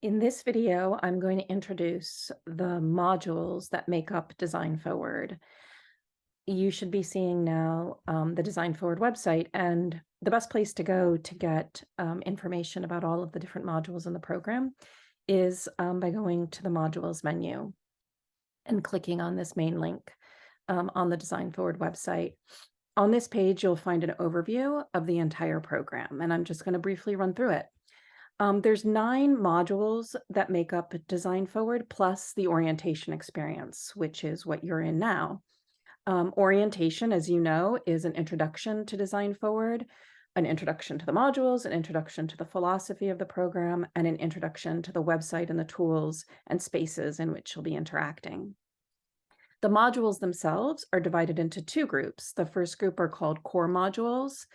In this video, I'm going to introduce the modules that make up Design Forward. You should be seeing now um, the Design Forward website, and the best place to go to get um, information about all of the different modules in the program is um, by going to the modules menu and clicking on this main link um, on the Design Forward website. On this page, you'll find an overview of the entire program, and I'm just going to briefly run through it. Um, there's nine modules that make up Design Forward plus the orientation experience, which is what you're in now. Um, orientation, as you know, is an introduction to Design Forward, an introduction to the modules, an introduction to the philosophy of the program, and an introduction to the website and the tools and spaces in which you'll be interacting. The modules themselves are divided into two groups. The first group are called core modules,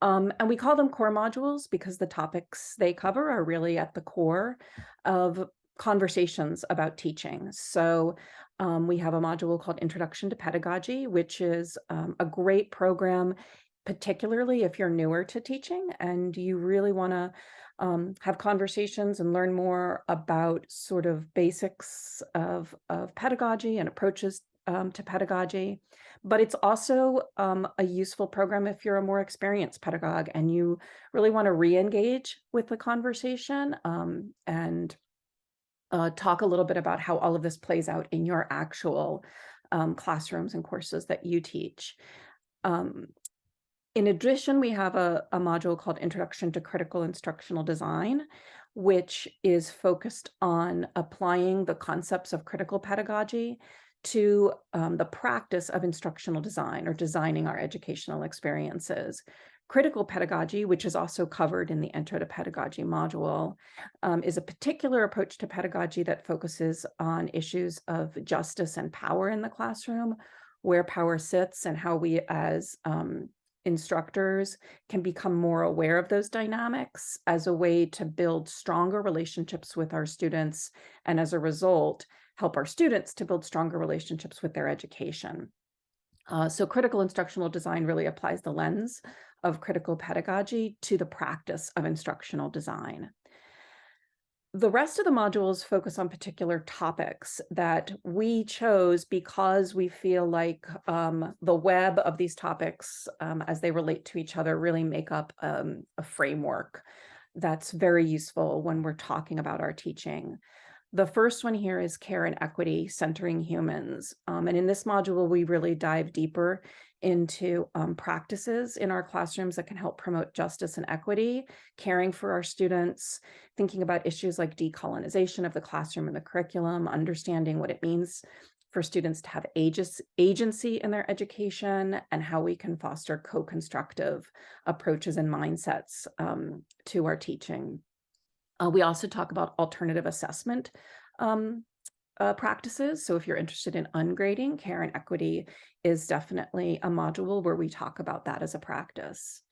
um, and we call them core modules because the topics they cover are really at the core of conversations about teaching. So um, we have a module called Introduction to Pedagogy, which is um, a great program, particularly if you're newer to teaching and you really want to um, have conversations and learn more about sort of basics of, of pedagogy and approaches um, to pedagogy but it's also um, a useful program if you're a more experienced pedagogue and you really want to re-engage with the conversation um, and uh, talk a little bit about how all of this plays out in your actual um, classrooms and courses that you teach. Um, in addition, we have a, a module called Introduction to Critical Instructional Design, which is focused on applying the concepts of critical pedagogy to um, the practice of instructional design or designing our educational experiences. Critical pedagogy, which is also covered in the Intro to Pedagogy module, um, is a particular approach to pedagogy that focuses on issues of justice and power in the classroom, where power sits and how we as um, instructors can become more aware of those dynamics as a way to build stronger relationships with our students and as a result help our students to build stronger relationships with their education. Uh, so critical instructional design really applies the lens of critical pedagogy to the practice of instructional design. The rest of the modules focus on particular topics that we chose because we feel like um, the web of these topics um, as they relate to each other really make up um, a framework that's very useful when we're talking about our teaching. The first one here is care and equity, centering humans. Um, and in this module, we really dive deeper into um, practices in our classrooms that can help promote justice and equity, caring for our students, thinking about issues like decolonization of the classroom and the curriculum, understanding what it means for students to have agency in their education and how we can foster co-constructive approaches and mindsets um, to our teaching. Uh, we also talk about alternative assessment um, uh, practices. So if you're interested in ungrading, care and equity is definitely a module where we talk about that as a practice.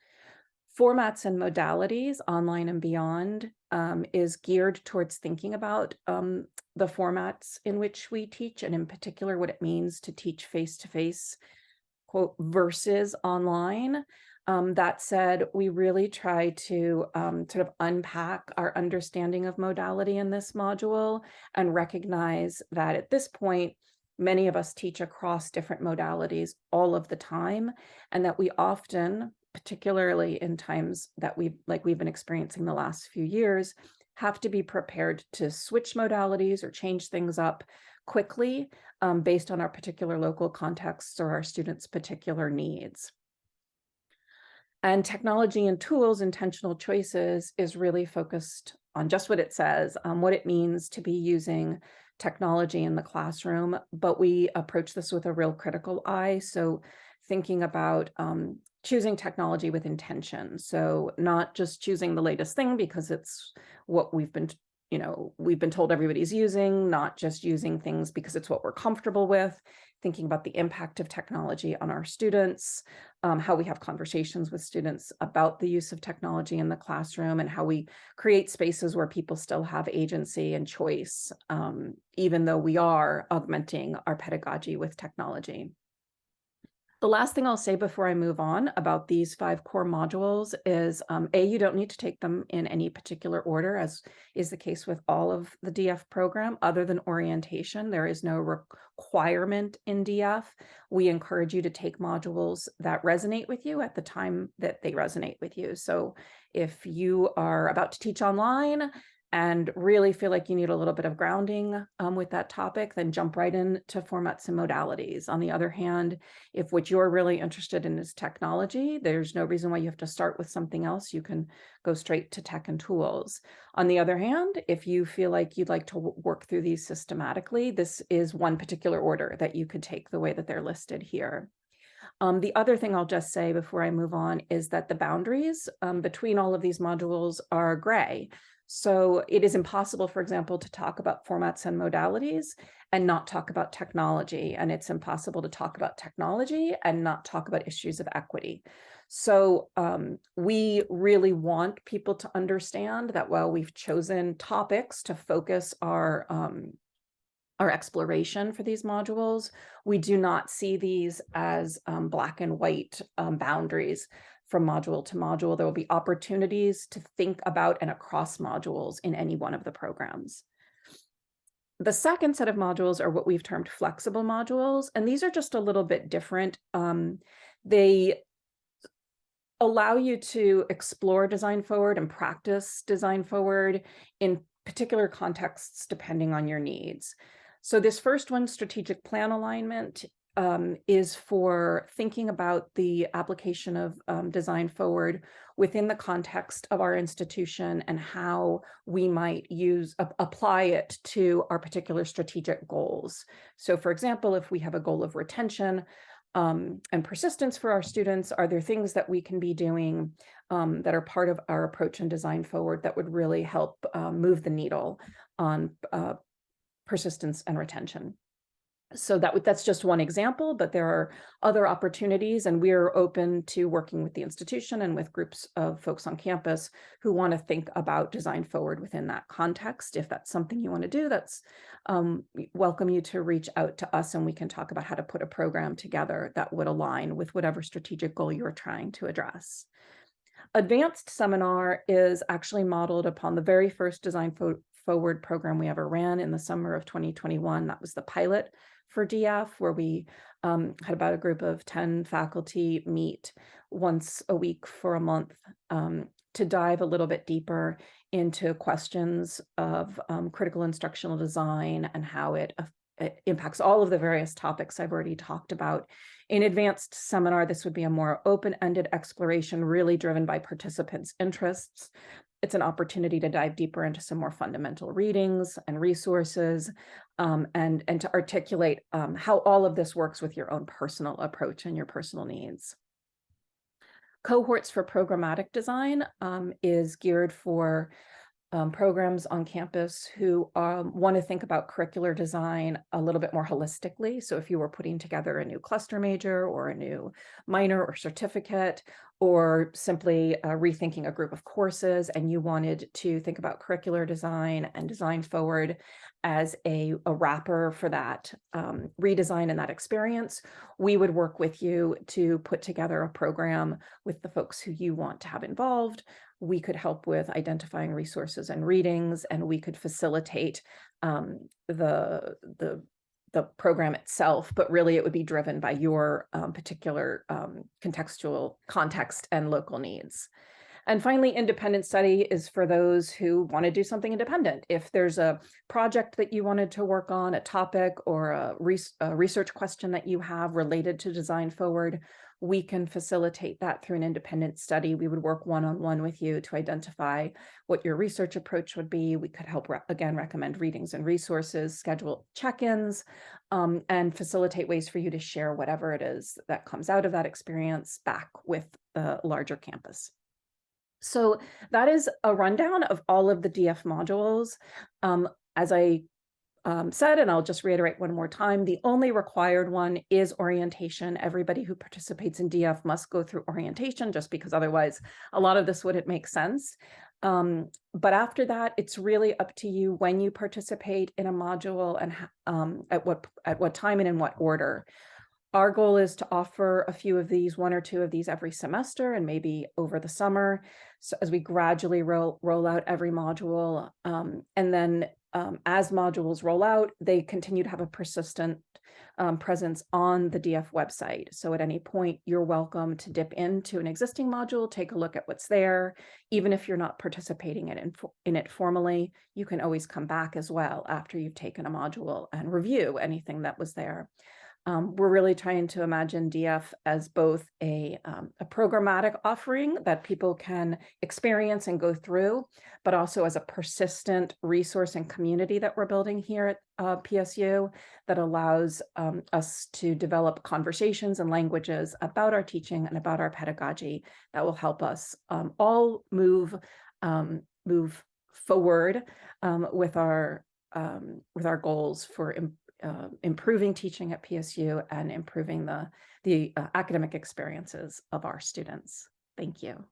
Formats and modalities, online and beyond, um, is geared towards thinking about um, the formats in which we teach, and in particular, what it means to teach face-to-face, -face, quote, versus online. Um, that said, we really try to um, sort of unpack our understanding of modality in this module and recognize that at this point, many of us teach across different modalities all of the time, and that we often, particularly in times that we've like we've been experiencing the last few years, have to be prepared to switch modalities or change things up quickly um, based on our particular local contexts or our students' particular needs. And technology and tools, intentional choices is really focused on just what it says, um, what it means to be using technology in the classroom, but we approach this with a real critical eye. So thinking about um, choosing technology with intention. So not just choosing the latest thing because it's what we've been you know, we've been told everybody's using, not just using things because it's what we're comfortable with, thinking about the impact of technology on our students, um, how we have conversations with students about the use of technology in the classroom and how we create spaces where people still have agency and choice, um, even though we are augmenting our pedagogy with technology. The last thing I'll say before I move on about these five core modules is um, A, you don't need to take them in any particular order, as is the case with all of the DF program, other than orientation. There is no requirement in DF. We encourage you to take modules that resonate with you at the time that they resonate with you. So if you are about to teach online, and really feel like you need a little bit of grounding um, with that topic, then jump right into formats and modalities. On the other hand, if what you're really interested in is technology, there's no reason why you have to start with something else. You can go straight to tech and tools. On the other hand, if you feel like you'd like to work through these systematically, this is one particular order that you could take the way that they're listed here. Um, the other thing I'll just say before I move on is that the boundaries um, between all of these modules are gray. So it is impossible, for example, to talk about formats and modalities and not talk about technology. And it's impossible to talk about technology and not talk about issues of equity. So um, we really want people to understand that while we've chosen topics to focus our um, our exploration for these modules, we do not see these as um, black and white um, boundaries from module to module. There will be opportunities to think about and across modules in any one of the programs. The second set of modules are what we've termed flexible modules, and these are just a little bit different. Um, they allow you to explore design forward and practice design forward in particular contexts depending on your needs. So this first one, strategic plan alignment, um, is for thinking about the application of um, design forward within the context of our institution and how we might use apply it to our particular strategic goals. So for example, if we have a goal of retention um, and persistence for our students, are there things that we can be doing um, that are part of our approach and design forward that would really help uh, move the needle on uh, persistence and retention? So that that's just one example, but there are other opportunities and we're open to working with the institution and with groups of folks on campus who want to think about design forward within that context. If that's something you want to do, that's um, welcome you to reach out to us and we can talk about how to put a program together that would align with whatever strategic goal you're trying to address. Advanced seminar is actually modeled upon the very first design forward program we ever ran in the summer of 2021. That was the pilot for DF, where we um, had about a group of 10 faculty meet once a week for a month um, to dive a little bit deeper into questions of um, critical instructional design and how it, it impacts all of the various topics I've already talked about. In advanced seminar, this would be a more open-ended exploration, really driven by participants' interests it's an opportunity to dive deeper into some more fundamental readings and resources um, and, and to articulate um, how all of this works with your own personal approach and your personal needs. Cohorts for programmatic design um, is geared for um, programs on campus who um, want to think about curricular design a little bit more holistically. So if you were putting together a new cluster major or a new minor or certificate, or simply uh, rethinking a group of courses and you wanted to think about curricular design and design forward as a, a wrapper for that um, redesign and that experience, we would work with you to put together a program with the folks who you want to have involved. We could help with identifying resources and readings, and we could facilitate um, the, the, the program itself, but really it would be driven by your um, particular um, contextual context and local needs. And finally, independent study is for those who want to do something independent. If there's a project that you wanted to work on, a topic or a, a research question that you have related to design forward, we can facilitate that through an independent study. We would work one-on-one -on -one with you to identify what your research approach would be. We could help, re again, recommend readings and resources, schedule check-ins, um, and facilitate ways for you to share whatever it is that comes out of that experience back with the larger campus. So that is a rundown of all of the DF modules. Um, as I um, said, and I'll just reiterate one more time, the only required one is orientation. Everybody who participates in DF must go through orientation just because otherwise a lot of this wouldn't make sense. Um, but after that, it's really up to you when you participate in a module and um, at what at what time and in what order. Our goal is to offer a few of these, one or two of these every semester and maybe over the summer. So as we gradually roll, roll out every module. Um, and then um, as modules roll out, they continue to have a persistent um, presence on the DF website. So at any point, you're welcome to dip into an existing module, take a look at what's there. Even if you're not participating in, in it formally, you can always come back as well after you've taken a module and review anything that was there. Um, we're really trying to imagine DF as both a, um, a programmatic offering that people can experience and go through, but also as a persistent resource and community that we're building here at uh, PSU that allows um, us to develop conversations and languages about our teaching and about our pedagogy that will help us um, all move um, move forward um, with our with our goals for uh, improving teaching at PSU and improving the the uh, academic experiences of our students. Thank you.